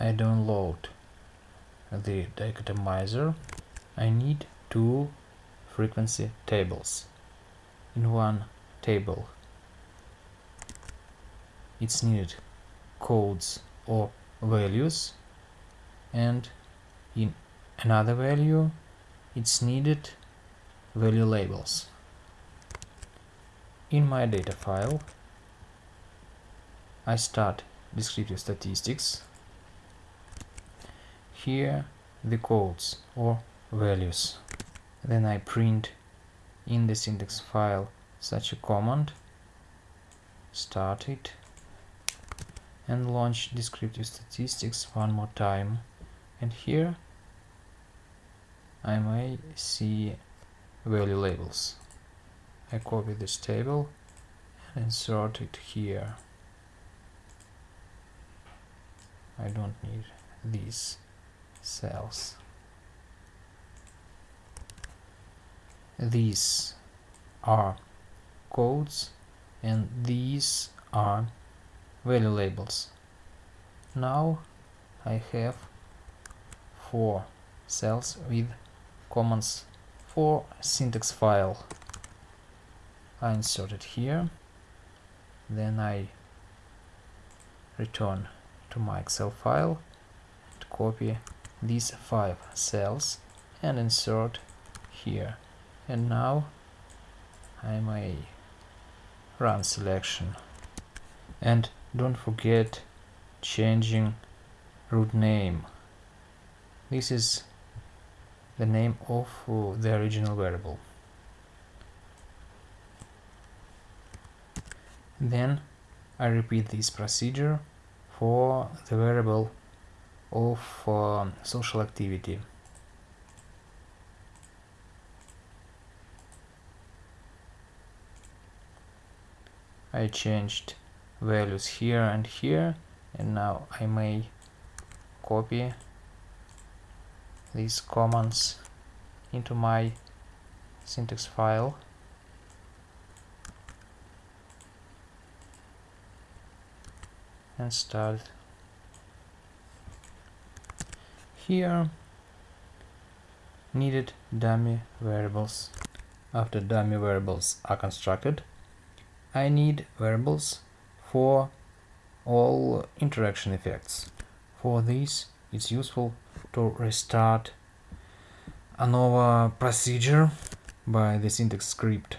I download the dichotomizer, I need two frequency tables. In one table it's needed codes or values and in another value it's needed value labels. In my data file I start descriptive statistics. Here the codes or values. Then I print in this syntax file such a command, start it and launch descriptive statistics one more time and here I may see value labels. I copy this table and insert it here. I don't need these cells. These are codes and these are value labels. Now I have four cells with commands for syntax file. I insert it here, then I return to my Excel file and copy these five cells and insert here. And now I may run selection. And don't forget changing root name. This is the name of the original variable. Then I repeat this procedure for the variable of uh, social activity. I changed values here and here and now I may copy these commands into my syntax file. And start here. Needed dummy variables after dummy variables are constructed I need variables for all interaction effects. For this, it's useful to restart ANOVA procedure by the syntax script